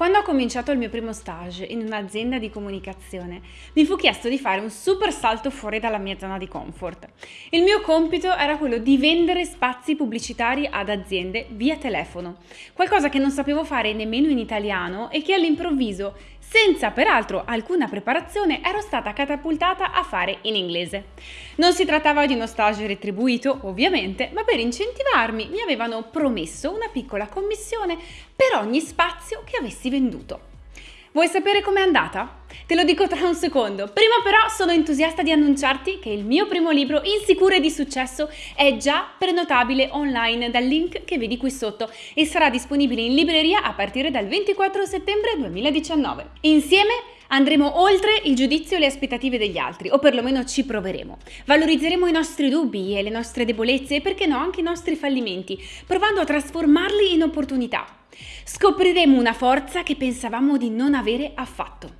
Quando ho cominciato il mio primo stage in un'azienda di comunicazione, mi fu chiesto di fare un super salto fuori dalla mia zona di comfort. Il mio compito era quello di vendere spazi pubblicitari ad aziende via telefono, qualcosa che non sapevo fare nemmeno in italiano e che all'improvviso, senza peraltro alcuna preparazione, ero stata catapultata a fare in inglese. Non si trattava di uno stage retribuito, ovviamente, ma per incentivarmi mi avevano promesso una piccola commissione per ogni spazio che avessi venduto. Vuoi sapere com'è andata? Te lo dico tra un secondo. Prima però sono entusiasta di annunciarti che il mio primo libro Insicuro e di successo è già prenotabile online dal link che vedi qui sotto e sarà disponibile in libreria a partire dal 24 settembre 2019. Insieme andremo oltre il giudizio e le aspettative degli altri, o perlomeno ci proveremo. Valorizzeremo i nostri dubbi e le nostre debolezze e perché no anche i nostri fallimenti, provando a trasformarli in opportunità. Scopriremo una forza che pensavamo di non avere affatto.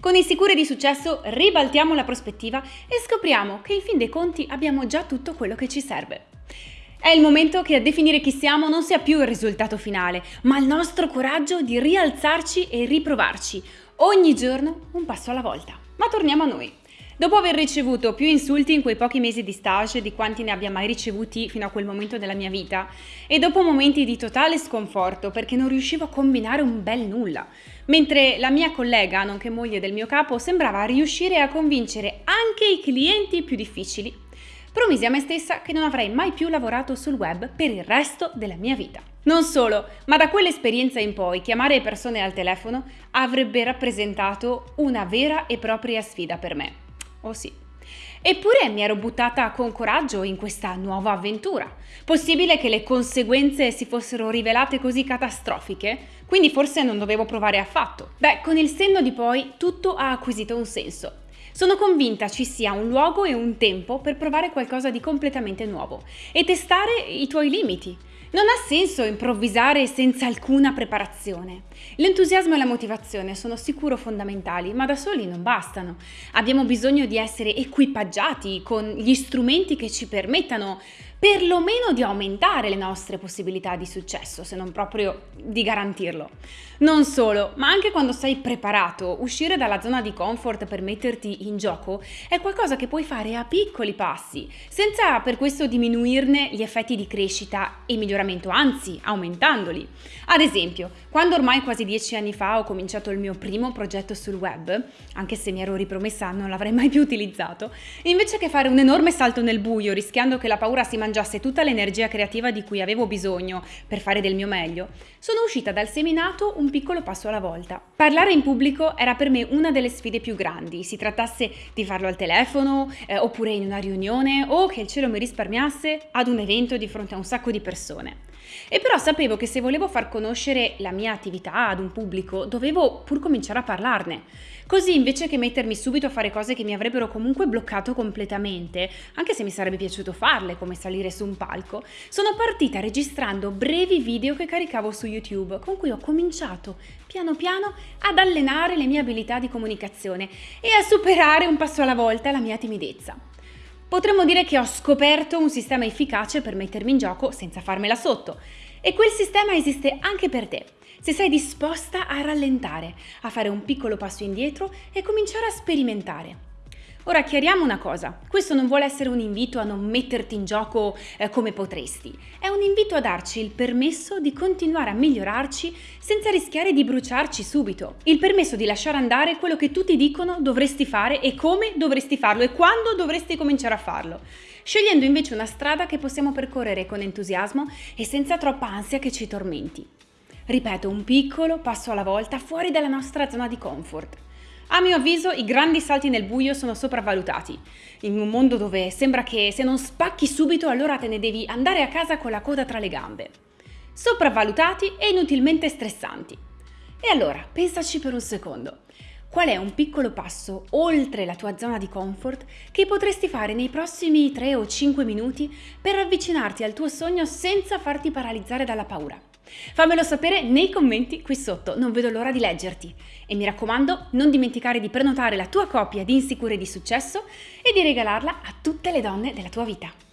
Con i sicuri di successo ribaltiamo la prospettiva e scopriamo che in fin dei conti abbiamo già tutto quello che ci serve. È il momento che a definire chi siamo non sia più il risultato finale, ma il nostro coraggio di rialzarci e riprovarci, ogni giorno un passo alla volta. Ma torniamo a noi. Dopo aver ricevuto più insulti in quei pochi mesi di stage di quanti ne abbia mai ricevuti fino a quel momento della mia vita, e dopo momenti di totale sconforto perché non riuscivo a combinare un bel nulla, mentre la mia collega, nonché moglie del mio capo, sembrava riuscire a convincere anche i clienti più difficili, promisi a me stessa che non avrei mai più lavorato sul web per il resto della mia vita. Non solo, ma da quell'esperienza in poi chiamare persone al telefono avrebbe rappresentato una vera e propria sfida per me. Oh sì. Eppure mi ero buttata con coraggio in questa nuova avventura. Possibile che le conseguenze si fossero rivelate così catastrofiche? Quindi forse non dovevo provare affatto. Beh, con il senno di poi tutto ha acquisito un senso. Sono convinta ci sia un luogo e un tempo per provare qualcosa di completamente nuovo e testare i tuoi limiti. Non ha senso improvvisare senza alcuna preparazione. L'entusiasmo e la motivazione sono sicuro fondamentali, ma da soli non bastano. Abbiamo bisogno di essere equipaggiati con gli strumenti che ci permettano perlomeno di aumentare le nostre possibilità di successo, se non proprio di garantirlo. Non solo, ma anche quando sei preparato, uscire dalla zona di comfort per metterti in gioco è qualcosa che puoi fare a piccoli passi, senza per questo diminuirne gli effetti di crescita e miglioramento, anzi aumentandoli. Ad esempio, quando ormai quasi dieci anni fa ho cominciato il mio primo progetto sul web, anche se mi ero ripromessa non l'avrei mai più utilizzato, invece che fare un enorme salto nel buio rischiando che la paura si mangiasse tutta l'energia creativa di cui avevo bisogno per fare del mio meglio, sono uscita dal seminato un piccolo passo alla volta. Parlare in pubblico era per me una delle sfide più grandi, si trattasse di farlo al telefono, eh, oppure in una riunione, o che il cielo mi risparmiasse ad un evento di fronte a un sacco di persone. E però sapevo che se volevo far conoscere la mia attività ad un pubblico, dovevo pur cominciare a parlarne. Così invece che mettermi subito a fare cose che mi avrebbero comunque bloccato completamente, anche se mi sarebbe piaciuto farle, come salire su un palco, sono partita registrando brevi video che caricavo su YouTube, con cui ho cominciato piano piano ad allenare le mie abilità di comunicazione e a superare un passo alla volta la mia timidezza. Potremmo dire che ho scoperto un sistema efficace per mettermi in gioco senza farmela sotto. E quel sistema esiste anche per te, se sei disposta a rallentare, a fare un piccolo passo indietro e cominciare a sperimentare. Ora chiariamo una cosa, questo non vuole essere un invito a non metterti in gioco eh, come potresti, è un invito a darci il permesso di continuare a migliorarci senza rischiare di bruciarci subito, il permesso di lasciare andare quello che tutti dicono dovresti fare e come dovresti farlo e quando dovresti cominciare a farlo, scegliendo invece una strada che possiamo percorrere con entusiasmo e senza troppa ansia che ci tormenti. Ripeto, un piccolo passo alla volta fuori dalla nostra zona di comfort. A mio avviso i grandi salti nel buio sono sopravvalutati, in un mondo dove sembra che se non spacchi subito allora te ne devi andare a casa con la coda tra le gambe. Sopravvalutati e inutilmente stressanti. E allora, pensaci per un secondo. Qual è un piccolo passo oltre la tua zona di comfort che potresti fare nei prossimi 3 o 5 minuti per avvicinarti al tuo sogno senza farti paralizzare dalla paura? Fammelo sapere nei commenti qui sotto, non vedo l'ora di leggerti. E mi raccomando, non dimenticare di prenotare la tua copia di Insicure di Successo e di regalarla a tutte le donne della tua vita.